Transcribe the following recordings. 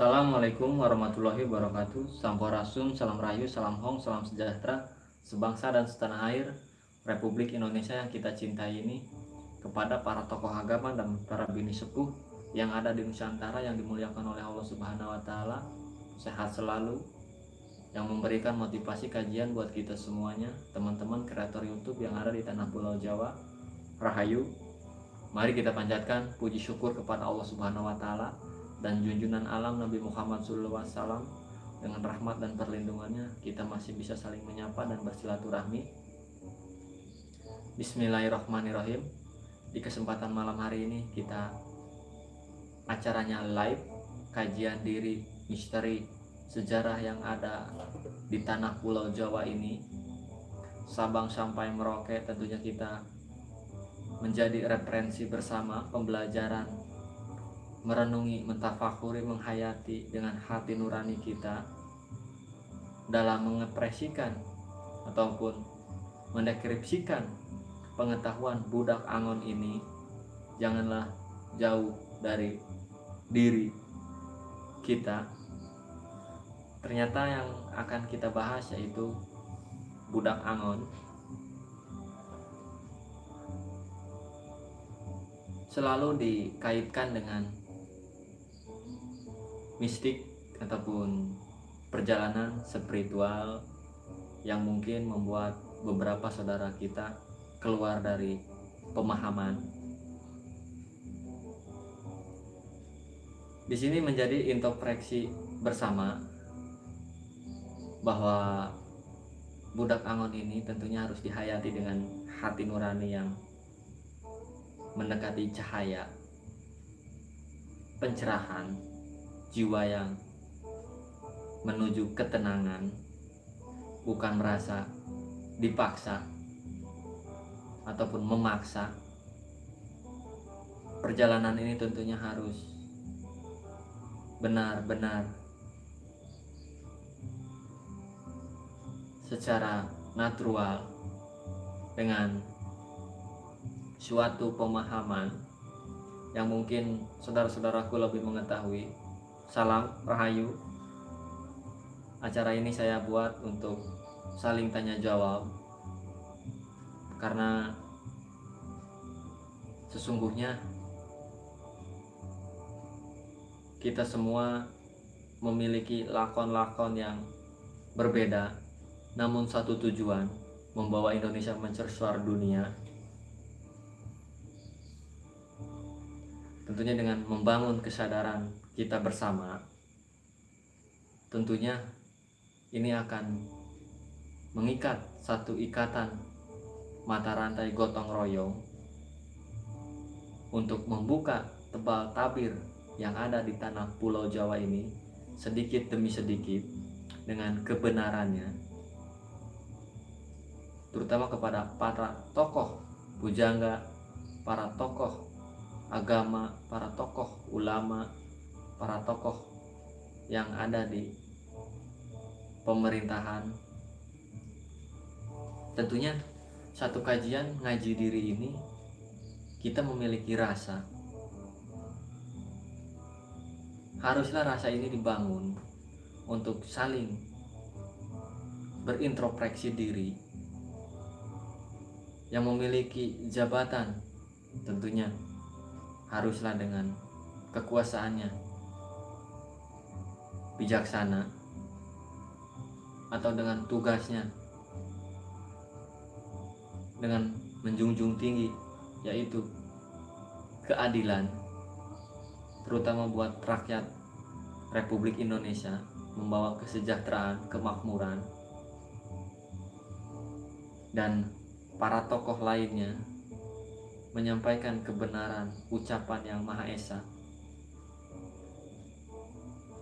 Assalamualaikum warahmatullahi wabarakatuh. Sampurasun, salam rayu, salam hong, salam sejahtera Sebangsa dan setanah air Republik Indonesia yang kita cintai ini Kepada para tokoh agama dan para bini sepuh Yang ada di Nusantara yang dimuliakan oleh Allah Subhanahu Wa Taala Sehat selalu Yang memberikan motivasi kajian buat kita semuanya Teman-teman kreator Youtube yang ada di tanah pulau Jawa Rahayu. Mari kita panjatkan puji syukur kepada Allah Subhanahu Wa Taala dan junjungan alam Nabi Muhammad SAW dengan rahmat dan perlindungannya kita masih bisa saling menyapa dan bersilaturahmi. Bismillahirrahmanirrahim. Di kesempatan malam hari ini kita acaranya live kajian diri misteri sejarah yang ada di tanah pulau Jawa ini. Sabang sampai Merauke tentunya kita menjadi referensi bersama pembelajaran merenungi, mentafakuri, menghayati dengan hati nurani kita dalam mengepresikan ataupun mendeskripsikan pengetahuan budak angon ini janganlah jauh dari diri kita. Ternyata yang akan kita bahas yaitu budak angon. Selalu dikaitkan dengan mistik ataupun perjalanan spiritual yang mungkin membuat beberapa saudara kita keluar dari pemahaman. Di sini menjadi introspeksi bersama bahwa budak angon ini tentunya harus dihayati dengan hati nurani yang mendekati cahaya pencerahan jiwa yang menuju ketenangan bukan merasa dipaksa ataupun memaksa perjalanan ini tentunya harus benar-benar secara natural dengan suatu pemahaman yang mungkin saudara-saudaraku lebih mengetahui Salam Rahayu. Acara ini saya buat untuk saling tanya jawab. Karena Sesungguhnya Kita semua memiliki lakon-lakon yang berbeda. Namun satu tujuan Membawa Indonesia mencersuar dunia. Tentunya dengan membangun kesadaran kita bersama tentunya ini akan mengikat satu ikatan mata rantai gotong royong untuk membuka tebal tabir yang ada di tanah pulau Jawa ini sedikit demi sedikit dengan kebenarannya terutama kepada para tokoh bujangga para tokoh agama para tokoh ulama para tokoh yang ada di pemerintahan. Tentunya satu kajian ngaji diri ini kita memiliki rasa. Haruslah rasa ini dibangun untuk saling berintrospeksi diri yang memiliki jabatan tentunya haruslah dengan kekuasaannya bijaksana atau dengan tugasnya dengan menjunjung tinggi yaitu keadilan terutama buat rakyat Republik Indonesia membawa kesejahteraan, kemakmuran dan para tokoh lainnya menyampaikan kebenaran ucapan yang Maha Esa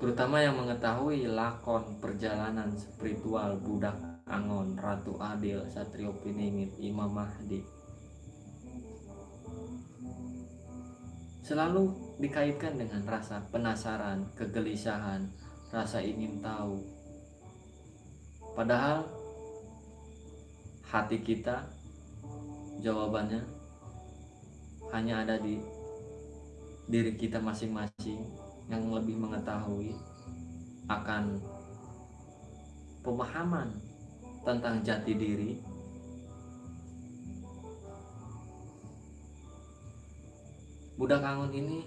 terutama yang mengetahui lakon perjalanan spiritual budak Angon, Ratu Adil, Satrio Piningit, Imam Mahdi. Selalu dikaitkan dengan rasa penasaran, kegelisahan, rasa ingin tahu. Padahal hati kita jawabannya hanya ada di diri kita masing-masing yang lebih mengetahui akan pemahaman tentang jati diri budak angon ini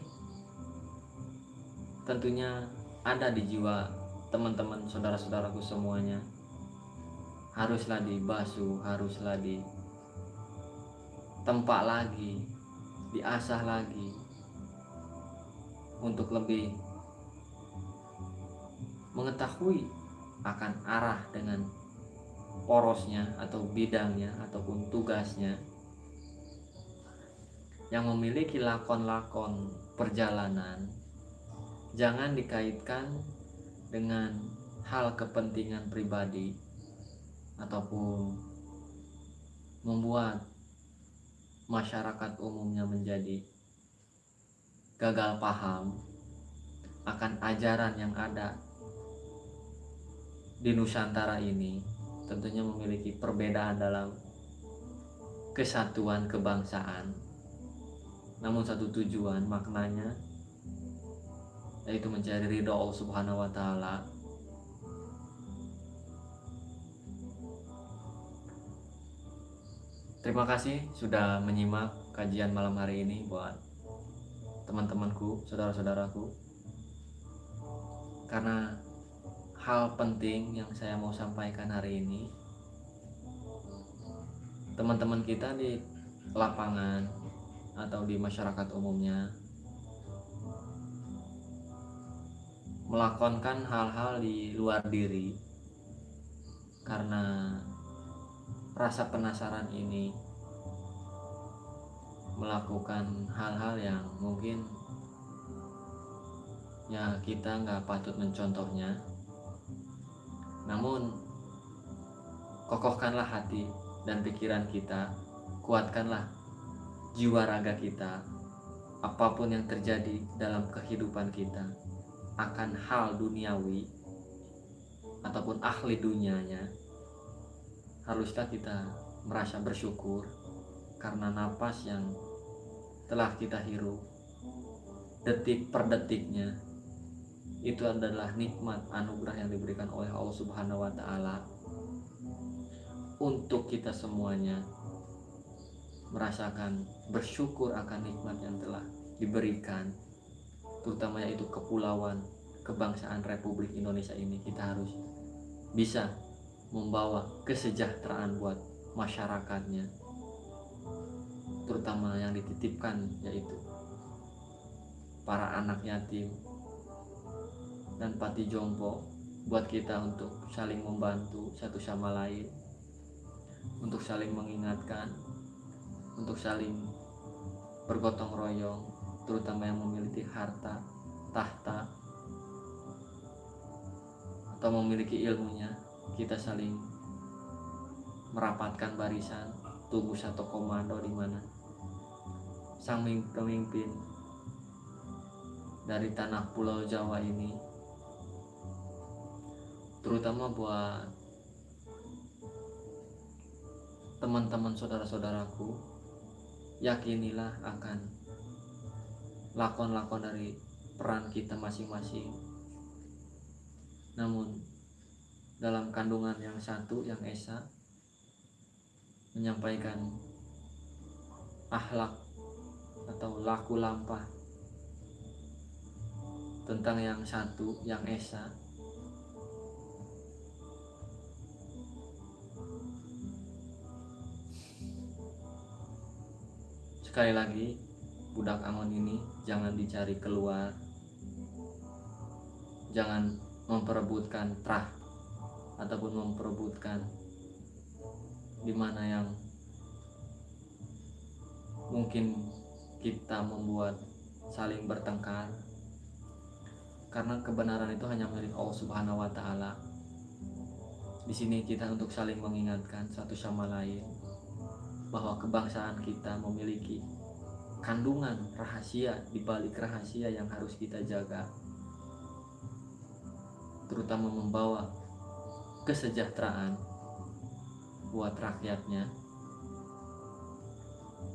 tentunya ada di jiwa teman-teman saudara-saudaraku semuanya. Haruslah dibasuh haruslah di tempat lagi diasah lagi untuk lebih mengetahui akan arah dengan porosnya atau bidangnya ataupun tugasnya yang memiliki lakon-lakon perjalanan jangan dikaitkan dengan hal kepentingan pribadi ataupun membuat masyarakat umumnya menjadi gagal paham akan ajaran yang ada di Nusantara ini tentunya memiliki perbedaan dalam kesatuan kebangsaan. Namun satu tujuan maknanya yaitu mencari ridho Allah Subhanahu wa taala. Terima kasih sudah menyimak kajian malam hari ini buat teman-temanku, saudara-saudaraku. Karena hal penting yang saya mau sampaikan hari ini, teman-teman kita di lapangan atau di masyarakat umumnya melakonkan hal-hal di luar diri karena rasa penasaran ini melakukan hal-hal yang mungkin ya kita nggak patut mencontohnya. Namun kokohkanlah hati dan pikiran kita kuatkanlah jiwa raga kita. Apa pun yang terjadi dalam kehidupan kita akan hal duniawi ataupun ahli dunianya haruskah kita merasa bersyukur karena napas yang telah kita hirup detik per detiknya itu adalah nikmat anugerah yang diberikan oleh Allah Subhanahu wa taala. Untuk kita semuanya merasakan bersyukur akan nikmat yang telah diberikan terutama yaitu kepulauan kebangsaan Republik Indonesia ini kita harus bisa membawa kesejahteraan buat masyarakatnya terutama yang dititipkan yaitu para anak yatim dan pati jompo buat kita untuk saling membantu satu sama lain untuk saling mengingatkan untuk saling bergotong royong terutama yang memiliki harta, tahta, atau memiliki ilmunya, kita saling merapatkan barisan, tubuh satu komando di mana sang pemimpin dari tanah pulau Jawa ini terutama buat teman-teman saudara-saudaraku yakinilah akan lakon-lakon dari peran kita masing-masing. Namun dalam kandungan yang satu yang esa menyampaikan akhlak atau laku lampah. Tentang yang satu yang esa. Sekali lagi budak angon ini jangan dicari keluar. Jangan memperebutkan trah ataupun memperebutkan di mana yang mungkin kita membuat saling bertengkar karena kebenaran itu hanya milik Allah Subhanahu wa taala. Di sini kita untuk saling mengingatkan satu sama lain bahwa kebangsaan kita memiliki kandungan rahasia di balik rahasia yang harus kita jaga terutama membawa kesejahteraan buat rakyatnya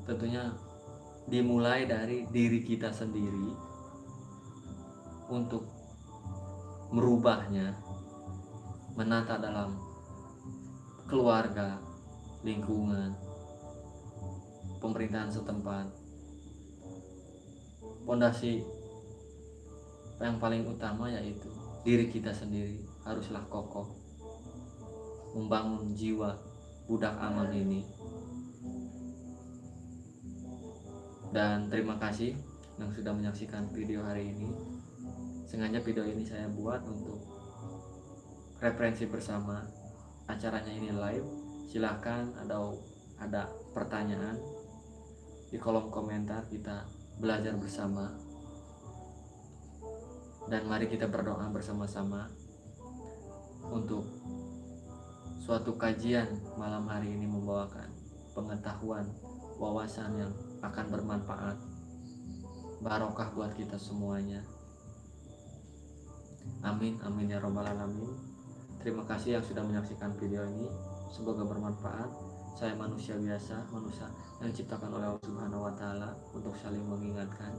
tentunya dimulai dari diri kita sendiri untuk merubahnya menata dalam keluarga lingkungan pemerintahan setempat. Pondasi yang paling utama yaitu diri kita sendiri haruslah kokoh membangun jiwa budak aman ini dan terima kasih yang sudah menyaksikan video hari ini. Sengaja video ini saya buat untuk referensi bersama acaranya ini live. Silahkan ada ada pertanyaan di kolom komentar kita belajar bersama. Dan mari kita berdoa bersama-sama untuk suatu kajian malam hari ini membawakan pengetahuan wawasan yang akan bermanfaat. Barokah buat kita semuanya. Amin amin ya robbal alamin. Terima kasih yang sudah menyaksikan video ini. Semoga bermanfaat. Saya manusia biasa manusia yang diciptakan oleh Allah Subhanahu wa taala untuk saling mengingatkan.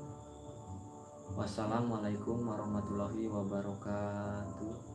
Wassalamualaikum warahmatullahi wabarakatuh